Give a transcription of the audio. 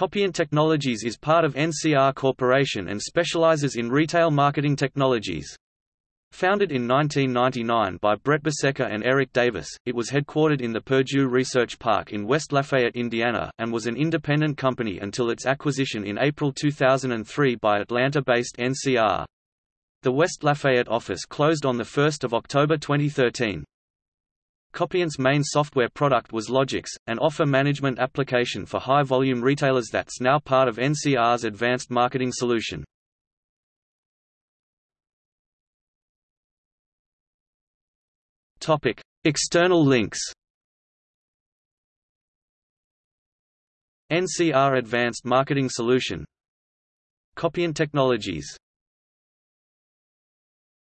Copient Technologies is part of NCR Corporation and specializes in retail marketing technologies. Founded in 1999 by Brett Besecker and Eric Davis, it was headquartered in the Purdue Research Park in West Lafayette, Indiana, and was an independent company until its acquisition in April 2003 by Atlanta-based NCR. The West Lafayette office closed on 1 October 2013. Copient's main software product was Logix, an offer management application for high-volume retailers that's now part of NCR's advanced marketing solution. Topic: External links. NCR Advanced Marketing Solution Copient Technologies